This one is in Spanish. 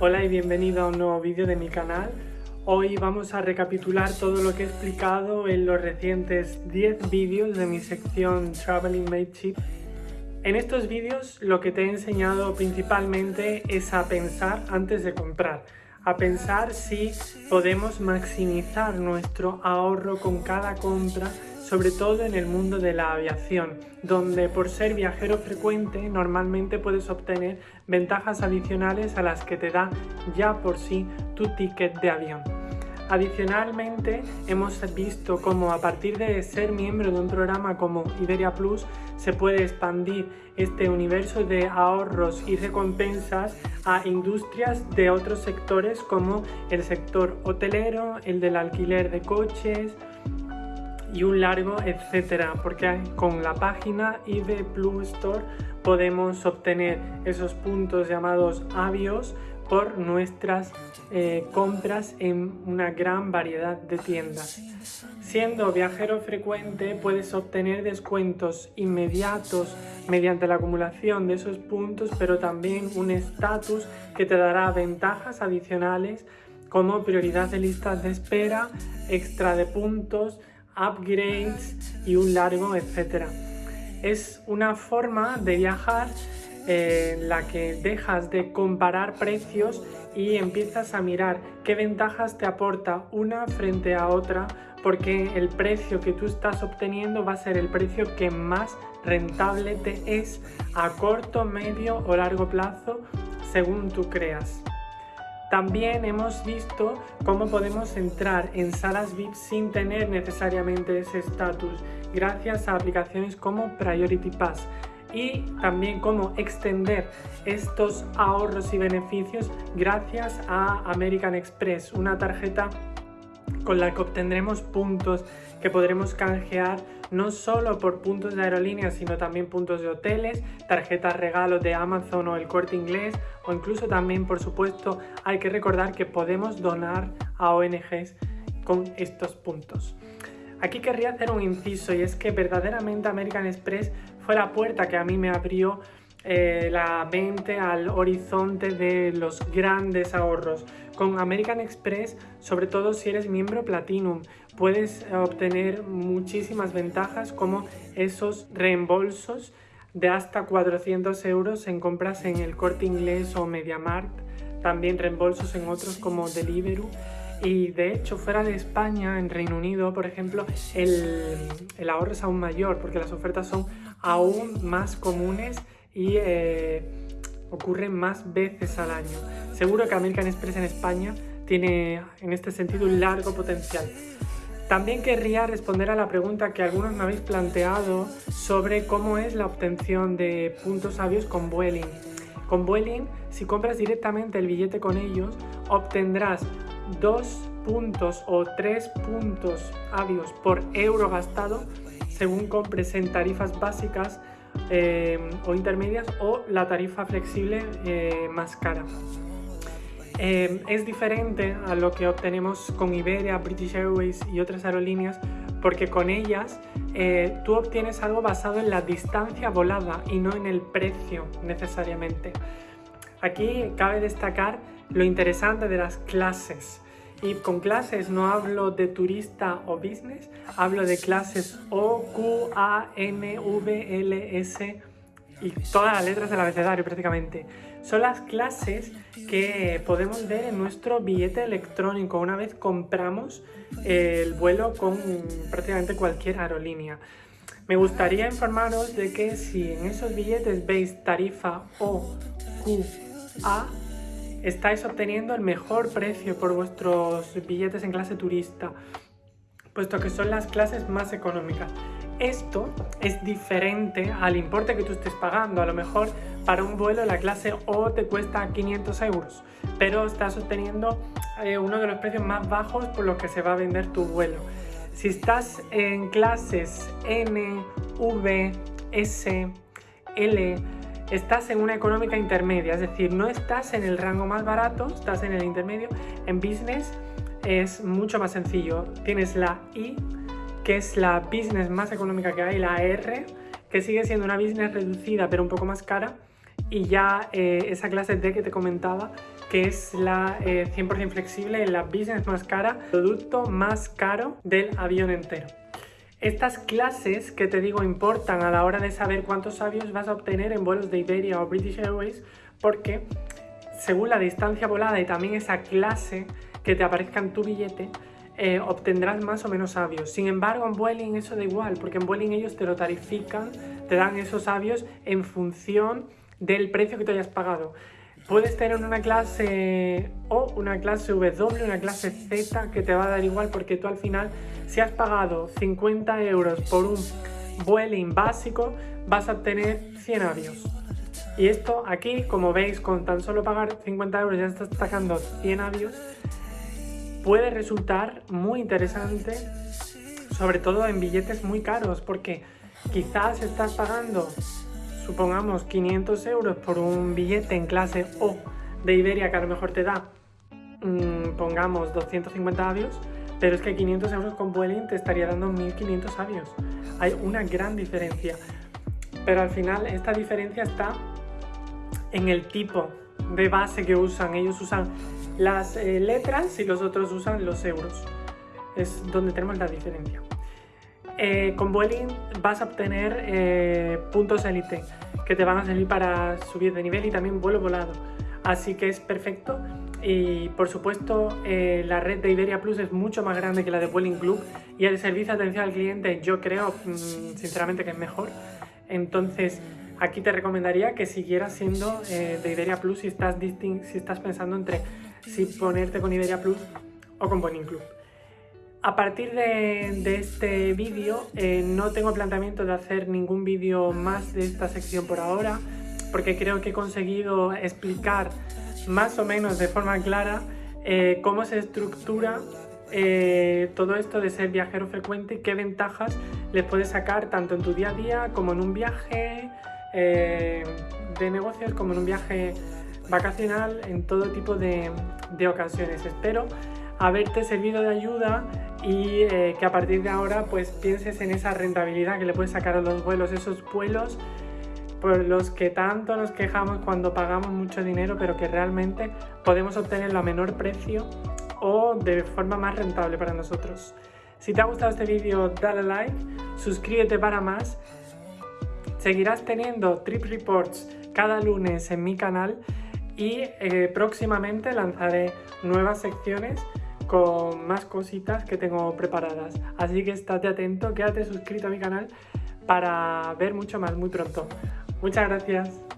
Hola y bienvenido a un nuevo vídeo de mi canal. Hoy vamos a recapitular todo lo que he explicado en los recientes 10 vídeos de mi sección Traveling Mateship. En estos vídeos lo que te he enseñado principalmente es a pensar antes de comprar, a pensar si podemos maximizar nuestro ahorro con cada compra sobre todo en el mundo de la aviación, donde por ser viajero frecuente normalmente puedes obtener ventajas adicionales a las que te da ya por sí tu ticket de avión. Adicionalmente, hemos visto cómo a partir de ser miembro de un programa como Iberia Plus se puede expandir este universo de ahorros y recompensas a industrias de otros sectores como el sector hotelero, el del alquiler de coches, y un largo etcétera porque con la página IB Plus Store podemos obtener esos puntos llamados avios por nuestras eh, compras en una gran variedad de tiendas. Siendo viajero frecuente puedes obtener descuentos inmediatos mediante la acumulación de esos puntos, pero también un estatus que te dará ventajas adicionales como prioridad de listas de espera, extra de puntos, upgrades y un largo etcétera. Es una forma de viajar en la que dejas de comparar precios y empiezas a mirar qué ventajas te aporta una frente a otra porque el precio que tú estás obteniendo va a ser el precio que más rentable te es a corto, medio o largo plazo según tú creas. También hemos visto cómo podemos entrar en salas VIP sin tener necesariamente ese estatus gracias a aplicaciones como Priority Pass y también cómo extender estos ahorros y beneficios gracias a American Express, una tarjeta con la que obtendremos puntos que podremos canjear no solo por puntos de aerolíneas, sino también puntos de hoteles, tarjetas regalos de Amazon o el Corte Inglés, o incluso también, por supuesto, hay que recordar que podemos donar a ONGs con estos puntos. Aquí querría hacer un inciso y es que verdaderamente American Express fue la puerta que a mí me abrió eh, la mente al horizonte de los grandes ahorros. Con American Express, sobre todo si eres miembro Platinum, puedes obtener muchísimas ventajas como esos reembolsos de hasta 400 euros en compras en el Corte Inglés o MediaMarkt, también reembolsos en otros como Deliveroo y de hecho fuera de España, en Reino Unido, por ejemplo, el, el ahorro es aún mayor porque las ofertas son aún más comunes y eh, ocurren más veces al año. Seguro que American Express en España tiene en este sentido un largo potencial. También querría responder a la pregunta que algunos me habéis planteado sobre cómo es la obtención de puntos sabios con Vueling. Con Vueling, si compras directamente el billete con ellos, obtendrás dos puntos o tres puntos avios por euro gastado según compres en tarifas básicas eh, o intermedias o la tarifa flexible eh, más cara. Eh, es diferente a lo que obtenemos con Iberia, British Airways y otras aerolíneas porque con ellas tú obtienes algo basado en la distancia volada y no en el precio necesariamente. Aquí cabe destacar lo interesante de las clases. Y con clases no hablo de turista o business, hablo de clases O, Q, A, N, V, L, S y todas las letras del abecedario prácticamente. Son las clases que podemos ver en nuestro billete electrónico una vez compramos el vuelo con prácticamente cualquier aerolínea. Me gustaría informaros de que si en esos billetes veis tarifa O, Q, A, estáis obteniendo el mejor precio por vuestros billetes en clase turista, puesto que son las clases más económicas. Esto es diferente al importe que tú estés pagando. A lo mejor para un vuelo la clase O te cuesta 500 euros, pero estás obteniendo eh, uno de los precios más bajos por los que se va a vender tu vuelo. Si estás en clases N, V, S, L, estás en una económica intermedia, es decir, no estás en el rango más barato, estás en el intermedio. En business es mucho más sencillo. Tienes la I, que es la business más económica que hay, la R, que sigue siendo una business reducida pero un poco más cara, y ya eh, esa clase D que te comentaba que es la 100% eh, flexible, la business más cara, producto más caro del avión entero. Estas clases que te digo importan a la hora de saber cuántos avios vas a obtener en vuelos de Iberia o British Airways porque según la distancia volada y también esa clase que te aparezca en tu billete, eh, obtendrás más o menos avios. Sin embargo, en Vueling eso da igual, porque en Vueling ellos te lo tarifican, te dan esos avios en función del precio que te hayas pagado. Puedes tener una clase O, una clase W, una clase Z que te va a dar igual porque tú al final, si has pagado 50 euros por un Vueling básico, vas a obtener 100 avios. Y esto aquí, como veis, con tan solo pagar 50 euros ya estás sacando 100 avios, puede resultar muy interesante, sobre todo en billetes muy caros, porque quizás estás pagando supongamos 500 euros por un billete en clase O de Iberia que a lo mejor te da, mm, pongamos 250 avios, pero es que 500 euros con Vueling te estaría dando 1500 avios. Hay una gran diferencia. Pero al final esta diferencia está en el tipo de base que usan. Ellos usan las eh, letras y los otros usan los euros. Es donde tenemos la diferencia. Eh, con Vueling vas a obtener eh, puntos élite que te van a servir para subir de nivel y también vuelo volado. Así que es perfecto. Y por supuesto, eh, la red de Iberia Plus es mucho más grande que la de Vueling Club y el servicio de atención al cliente yo creo mm, sinceramente que es mejor. Entonces, aquí te recomendaría que siguieras siendo de Iberia Plus si estás, si estás pensando entre si ponerte con Iberia Plus o con Vueling Club. A partir de, este vídeo eh, no tengo planteamiento de hacer ningún vídeo más de esta sección por ahora porque creo que he conseguido explicar más o menos de forma clara eh, cómo se estructura eh, todo esto de ser viajero frecuente y qué ventajas le puedes sacar tanto en tu día a día como en un viaje de negocios como en un viaje vacacional en todo tipo de ocasiones. Espero haberte servido de ayuda y eh, que a partir de ahora pues pienses en esa rentabilidad que le puedes sacar a los vuelos, esos vuelos por los que tanto nos quejamos cuando pagamos mucho dinero pero que realmente podemos obtenerlo a menor precio o de forma más rentable para nosotros. Si te ha gustado este vídeo dale like, suscríbete para más, seguirás teniendo trip reports cada lunes en mi canal y eh, próximamente lanzaré nuevas secciones con más cositas que tengo preparadas. Así que estate atento, quédate suscrito a mi canal para ver mucho más muy pronto. Muchas gracias.